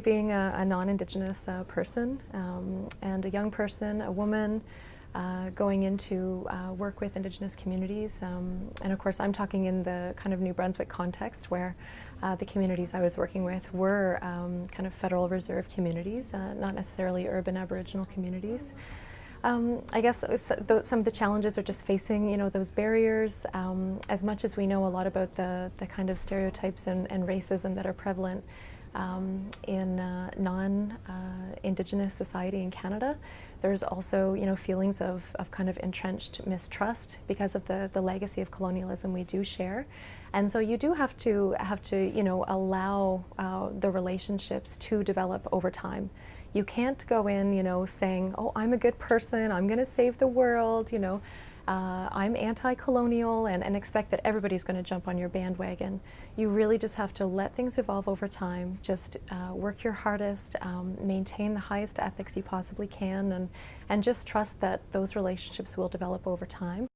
being a, a non-Indigenous uh, person um, and a young person, a woman, uh, going into uh, work with Indigenous communities. Um, and of course, I'm talking in the kind of New Brunswick context where uh, the communities I was working with were um, kind of Federal Reserve communities, uh, not necessarily urban Aboriginal communities. Um, I guess some of the challenges are just facing, you know, those barriers. Um, as much as we know a lot about the, the kind of stereotypes and, and racism that are prevalent um, in uh, non-Indigenous uh, society in Canada, there's also, you know, feelings of, of kind of entrenched mistrust because of the, the legacy of colonialism we do share. And so you do have to, have to you know, allow uh, the relationships to develop over time. You can't go in, you know, saying, oh, I'm a good person, I'm going to save the world, you know, uh, I'm anti-colonial and, and, expect that everybody's going to jump on your bandwagon. You really just have to let things evolve over time, just uh, work your hardest, um, maintain the highest ethics you possibly can, and, and just trust that those relationships will develop over time.